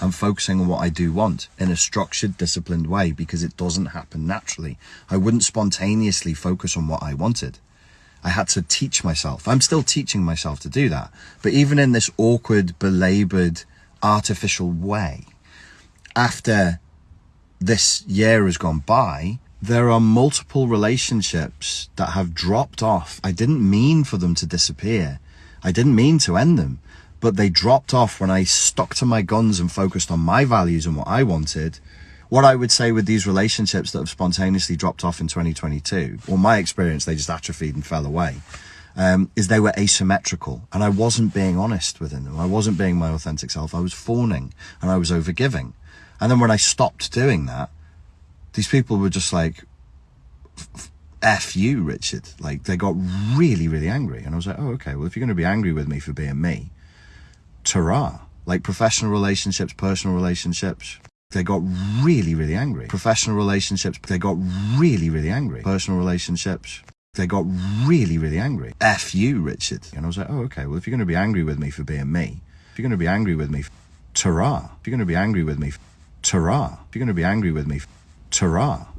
I'm focusing on what I do want in a structured, disciplined way because it doesn't happen naturally. I wouldn't spontaneously focus on what I wanted. I had to teach myself. I'm still teaching myself to do that. But even in this awkward, belabored, artificial way, after this year has gone by, there are multiple relationships that have dropped off. I didn't mean for them to disappear. I didn't mean to end them, but they dropped off when I stuck to my guns and focused on my values and what I wanted. What I would say with these relationships that have spontaneously dropped off in 2022, or my experience, they just atrophied and fell away, um, is they were asymmetrical and I wasn't being honest within them. I wasn't being my authentic self. I was fawning and I was overgiving. And then when I stopped doing that, these people were just like, F you, Richard. Like they got really, really angry. And I was like, oh, okay. Well, if you're going to be angry with me for being me, ta Like professional relationships, personal relationships, they got really, really angry. Professional relationships, they got really, really angry. Personal relationships, they got really, really angry. F you, Richard. And I was like, oh, okay. Well, if you're going to be angry with me for being me, if you're going to be angry with me, ta If you're going to be angry with me, ta If you're going to be angry with me, ta